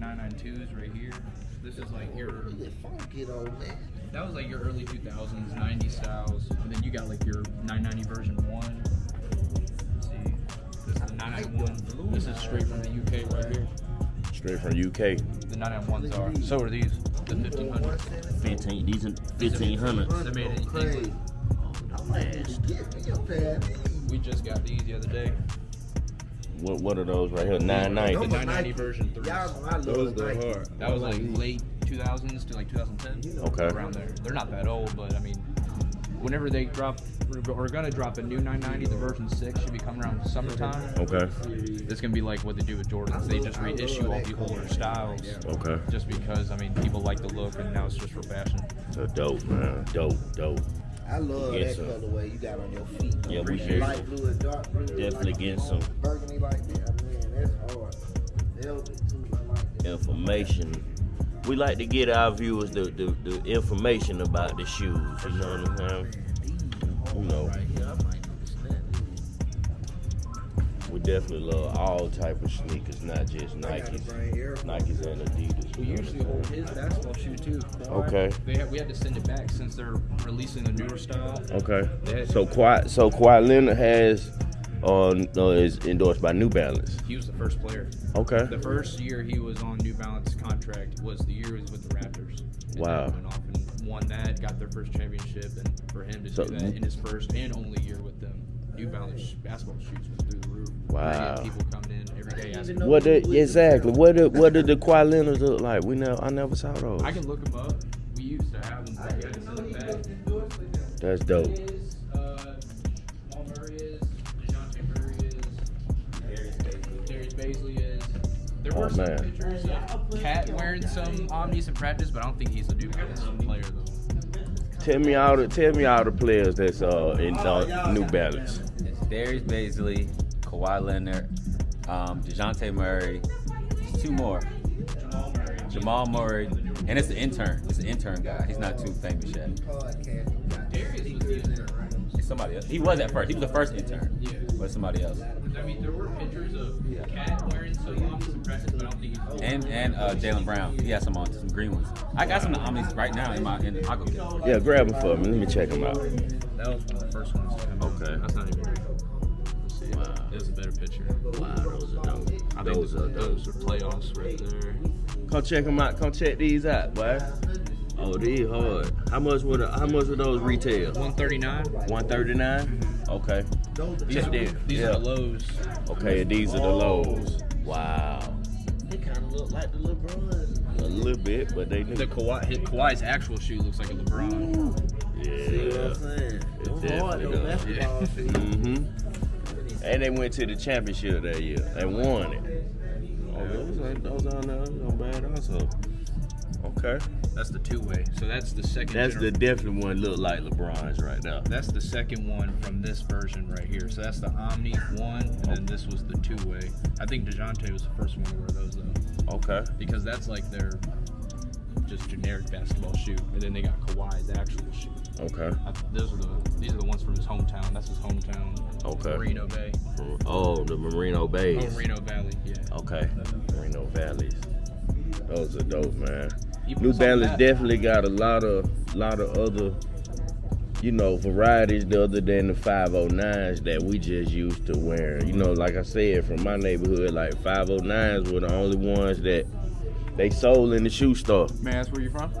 992s right here. This is like your Really funky though, man. that was like your early 2000s, 90 styles, and then you got like your 990 version one. Let's see, this is the 991. This is straight from the UK right here. Straight from UK. The 991s are. So are these. The 1500s. 15. These are 1500. They're made in England. I might need to get me a pair of these. We just got these the other day. What what are those right here? Nine ninety. The 990. 990 version three. Y'all know I love Those go hard. That was like late 2000s to like 2010. Okay. Around there. They're not that old, but I mean, whenever they drop, we're- we're gonna drop a new 990. The version six should be coming around summertime. Okay. It's gonna be like what they do with Jordans. They just reissue all the older styles. Okay. Just because I mean people like the look, and now it's just for fashion. So dope, man. Dope, dope. I love Yes, that sir. colorway you got on your feet. Yeah, we Light should. blue and dark blue. Definitely like getting some. Burgundy like that. Man, that's hard. Velvet too. Like. Information. We like to get our viewers the, the, the information about the shoes. You know what I'm saying? You know, definitely love all type of sneakers, not just Nikes, bring Air Nikes and Adidas. We usually hold his basketball shoe too. Okay. They had, we had to send it back since they're releasing the newer style. Okay. So Kawhi, so Kawhi Leonard has, uh, is endorsed by New Balance. He was the first player. Okay. The first year he was on New Balance contract was the year he was with the Raptors. And Wow. went off and won that, got their first championship, and for him to So- do that in his first and only year with them, New Balance basketball shoes was through the roof. Wow. People coming in every day asking. What did exactly? What did what did the Kawhi Leonard look like? We never, I never saw those. I can look them up. We used to have them, but we had to send them back. That's dope. Is, uh, Jamal Murray is, DeJounte Murray is, Darius Bazley is. There were Oh, some man. pictures of Cat wearing some Omnis in practice, but I don't think he's a New Balance player though. Tell me all the tell me all the players that's uh in uh, New Balance. It's Darius Bazley, Kawhi Leonard, um, DeJounte Murray, there's two more. Jamal Murray, and it's the intern. It's the intern guy. He's not too famous yet. Darius was the intern, right? It's somebody else. He was at first. He was the first intern. Yeah. Somebody else. I mean, there were pictures of Cat wearing some Omnis in practice, but I don't think he's. And and uh, Jaylen Brown. He has some on some green ones. I got some Omnis right now in my in I'll go get them. Yeah, grab them for me. Let me check them out. That was one of the first ones to come out. Okay. That's not even real. Let's see. Wow. It was a better picture. Wow, those are dope. I think Those are those are playoffs right there. Come check them out. Come check these out, boy. Oh, these hard. How much would how much would those retail? 139. One thirty nine. Okay. These, are, them. these Yeah. are the lows. Okay, these are the lows. Wow. They kind of look like the LeBron. A little bit, but they The new. Kawhi, his, Kawhi's actual shoe looks like a LeBron. See what Yeah. I'm saying? It Them hard definitely though. Basketball feet. Mm-hmm. And they went to the championship that year They won it. Oh, those ain't those aren't not bad also. Okay. That's the two way. So that's the second. That's the definitely one look like LeBron's right now. That's the second one from this version right here. So that's the Omni one, and then this was the two way. I think Dejounte was the first one to wear those though, Okay. because that's like their just generic basketball shoe, and then they got Kawhi's actual shoe. Okay. I, those are the these are the ones from his hometown. That's his hometown. Okay. Moreno Bay. Oh, the Moreno Bay. Oh, Moreno Valley. Yeah. Okay. Moreno Valleys. Those are dope, man. New Balance definitely got a lot of lot of other, you know, varieties other than the 509s that we just used to wear. You know, like I said, from my neighborhood, like 509s were the only ones that they sold in the shoe store Man, that's where you're from?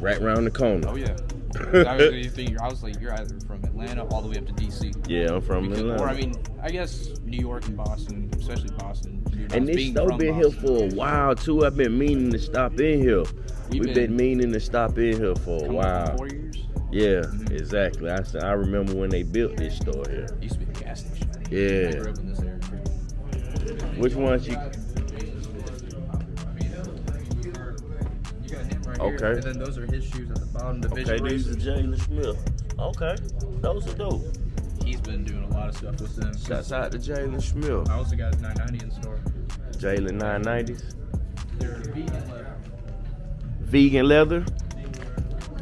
right around the corner. Oh yeah. I was, I was like, you're either from Atlanta all the way up to DC. Yeah, I'm from Because- Atlanta. or I mean, I guess New York and Boston, especially Boston. you know, and this store been here for a while too. I've been meaning to stop in here. We've We've been- been, meaning to stop in here for a Coming up on while. Four years. Yeah, Mhm. exactly. I remember when they built this store here. It used to be a gas station. I Yeah. grew up in this area. Which ones you? Here. Okay. And then those are his shoes at the bottom. The Okay, these are Jalen Smith. Okay, those are dope. He's been doing a lot of stuff with them. Shouts out to Jalen Smith. I also got his 990 in store. Jalen 990s. They're vegan leather. Vegan leather.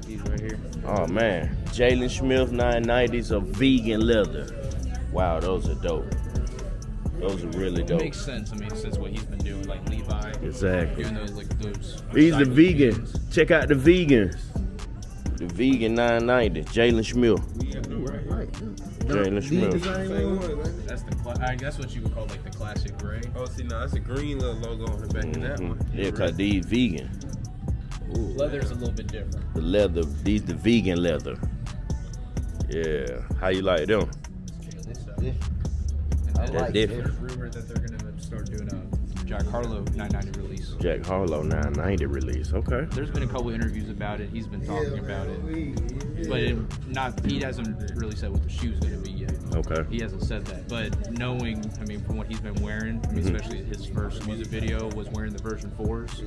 He's right here. Oh man, Jalen Smith 990s of vegan leather. Wow, those are dope. Those are really It dope. makes sense. I mean, since what he's been doing, like Levi, Exactly. doing those like those. These the recycled vegans. Check out the vegans. The vegan 990. Jalen Schmill. Right. Jalen These Schmill. the same one. That's the. Cla- I guess what you would call like the classic gray. Oh, see, now that's a green little logo on the back of that Mhm. one. Yeah, cause these vegan. Leather's a little bit different. The leather, these the vegan leather. Yeah. How you like them? This, So, I then like They're there's rumor that they're gonna start doing a Jack Harlow 990 release. Jack Harlow 990 release. Okay. There's been a couple interviews about it. He's been talking Yeah, about it, yeah. but it, not. He hasn't really said what the shoe's gonna be yet. Okay. He hasn't said that, but knowing, I mean, from what he's been wearing, I mean, Mhm. especially his first music video was wearing the version fours,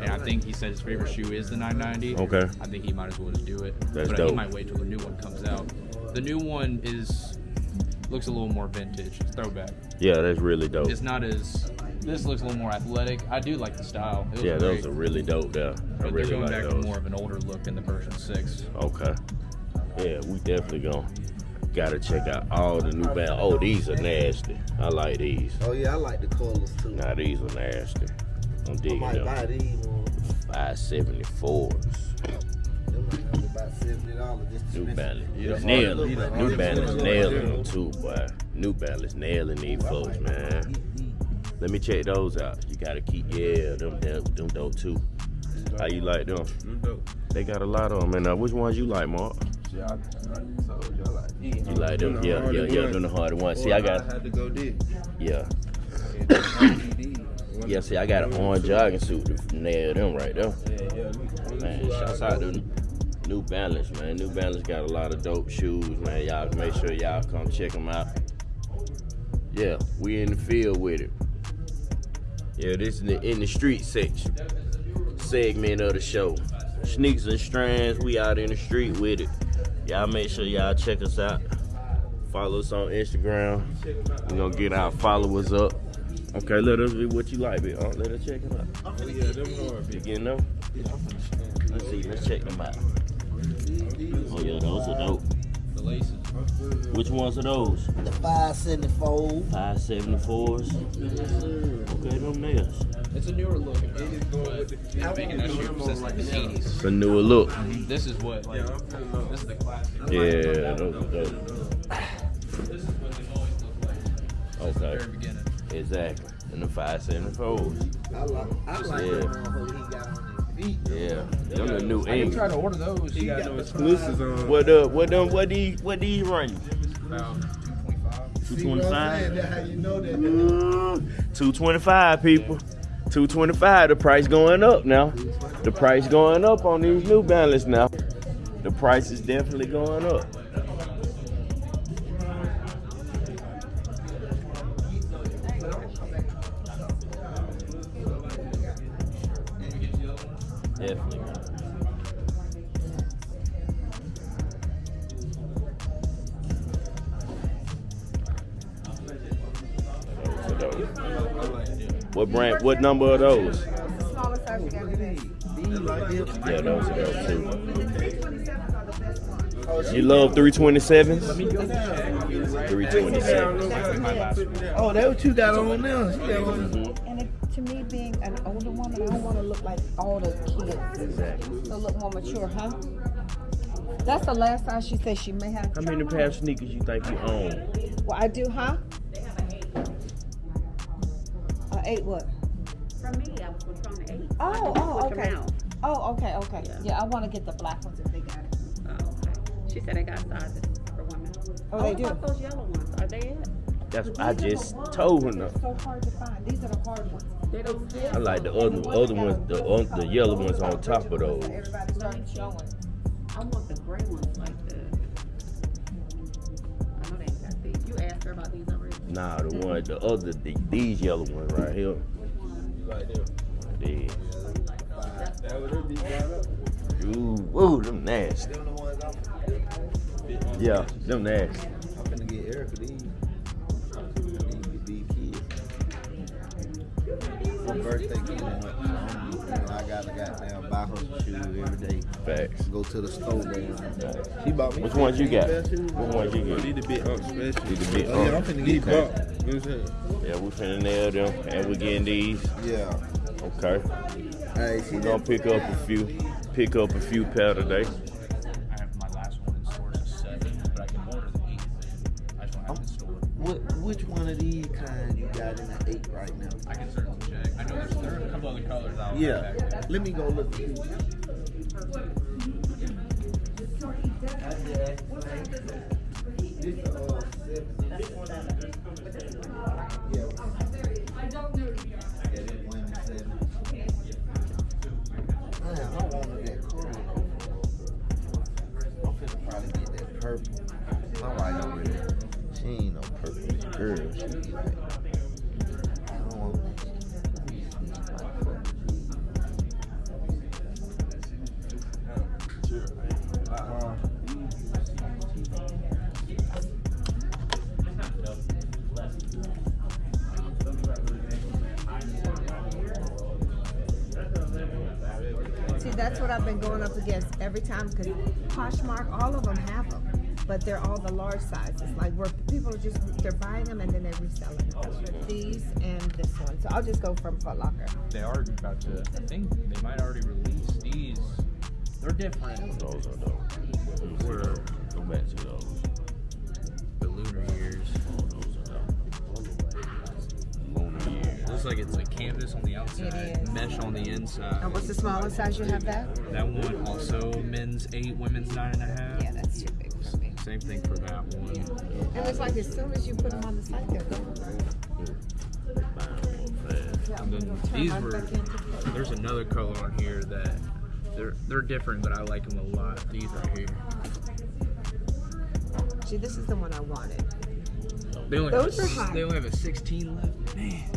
and I think he said his favorite shoe is the 990. Okay. I think he might as well just do it. That's but dope. he might wait till the new one comes out. The new one is looks a little more vintage, it's throwback. Yeah, that's really dope. It's not as. This looks a little more athletic. I do like the style. It was Yeah, great, those are really dope there. I But really they're going like back those. to more of an older look in the version six. Okay. Yeah, we definitely gonna gotta check out all the new band. Oh, these are nasty. I like these. Oh yeah, I like the colors too. Now these are nasty. I'm I digging might them. buy these ones. 574s. Them New Balance. Yeah, Nailing. look like- New Balance like- nailing them too, boy. New Balance nailing these folks, man. Let me check those out. You gotta keep, yeah, them, them, them dope too. How you like them? Dope. They got a lot of them. And uh, which ones you like, Mark? Yeah, I, I y'all like these. You like them? Them Yeah, yeah, yeah. ones. Them the harder ones. See, I got, had to go this. yeah. And the RTD. One Yeah, see, I got an them orange jogging suit to nail them right there. Yeah, yeah. Man, shouts out to New Balance, man. New Balance got a lot of dope shoes, man. Y'all make sure y'all come check them out. Yeah, we in the field with it. Yeah, this is in the, in the street section segment of the show. Sneaks and strands, we out in the street with it. Y'all make sure y'all check us out. Follow us on Instagram. We're gonna get our followers up. Okay, let us be what you like, big. Uh, let us check it out. Oh, yeah, them hard. You getting them? Let's see, let's check them out. Oh yeah, those are dope. The laces. Which ones are those? The five seventy four. 574s. Okay, them nails. It's a newer look. But he's making that shoe since like the 80s. It's a newer look. This is what, like, Yeah, I'm feeling this is the classic. Yeah, those are dope. This is what they've always looked like since the Okay. very beginning. Exactly. And the 574s. I like I like Yeah. Feet. Yeah. Them the new I didn't ink. try to order those. He got got no the exclusives on. What uh what them what these what these run you? About 225. See what I'm 225? saying? That's you know that. Mm, 225 people. 225 the price going up now. The price going up on these new balance now. The price is definitely going up. What brand? What number are those? Smaller size you got today. Yeah, those are those too. You love 327s? 327s. Oh, that what you got on now? She got on. Mhm. And it, to me, being an older woman, I don't want to look like all the kids. Exactly. So look more mature, huh? That's the last time she said she may have. How many pair of sneakers you think you own? Well, I do, huh? Eight what? For me, I was from the eight. Oh, oh, okay. Oh, okay, okay. Yeah. Yeah, I want to get the black ones if they got it. Oh, okay. She said they got sizes for women. Oh, they oh, do? about those yellow ones? Are they it? That's But I these the just told her. that no. are So hard to find. These are the hard ones. They don't fit. I like the other other ones, the on- the yellow ones on top of those. Everybody started showing. I want the gray ones like the. I know they ain't got these. You asked her about these already. Nah, the one, the other, the, these yellow ones right here. Like them. These. That would be brought up. Ooh, them nasty. Them the ones I'm, Yeah, them nasty. I'm finna get Erica these. These be kids. My birthday coming up. so I'm- you know, I gotta goddamn buy her some shoes every day. Facts. Go to the store, man. She bought me. Which ones you got? pair of shoes. Which ones you Need get? to be up special. Need to be Oh, yeah, I'm finna Need get that. buck. You know what I'm saying? Yeah, we finna nail them, and we getting these. Yeah. Okay. Hey, she We gonna pick up a few, pick up a few pair today. I have my last one in store is seven, but I can order the eight. I just don't have it in store. Which one of these kind you got in the eight right now? I can certainly check. I know there's there a couple other colors out Yeah. there. Let me go look. At these. Man, what I've been going up against every time because Poshmark, all of them have them, but they're all the large sizes. Like where people are just they're buying them and then they're reselling them. These and this one. So I'll just go from Foot Locker. They are about to. I think they might already release these. They're different. Those are those. Where Go back to those. the lunar years. Oh, those are like it's like canvas on the outside, mesh on the inside. And what's the smallest size you have that? That one also men's eight, women's nine and a half. Yeah, that's too big for me. Same thing for that one. It looks like as soon as you put them on the site, they're gone. Buy 'em more fast. Yeah, And then these were- There's another color on here that they're they're different, but I like them a lot. These right here. See, this is the one I wanted. They only Those have a, are hot. They only have a 16 left. Man,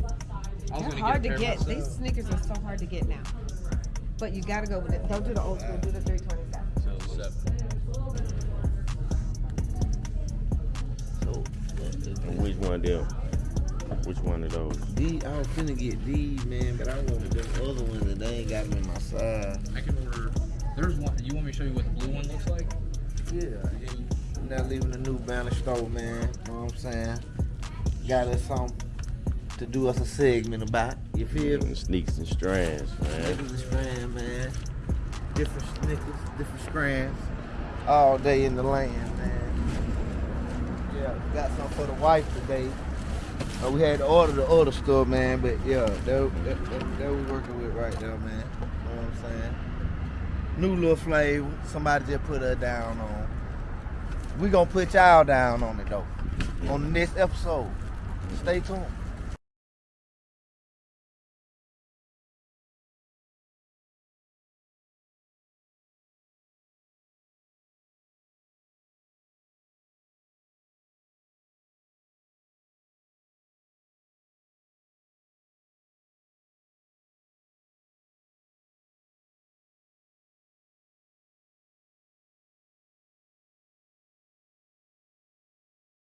They're hard get to a pair get. These sneakers are so hard to get now. But you gotta go with it. Don't do the old school. Do the 327. So seven. So, which one of them? Which one of those? these, I was finna get these, man, but I wanted them other ones and they ain't got them in my size. I can order. There's one. You want me to show you what the blue one looks like? Yeah, and not leaving the new banner store, man. You know what I'm saying? Got us something to do us a segment about. You feel me? Sneaks and strands, man. Snickers and strands, man. Different sneakers, different strands. All day in the land, man. Yeah, got some for the wife today. Uh, we had to order the other stuff, man, but yeah, that, that, that, that we working with right now, man. You know what I'm saying? New little flavor. Somebody just put her down on. We gonna put y'all down on it though. On the next episode. Stay tuned.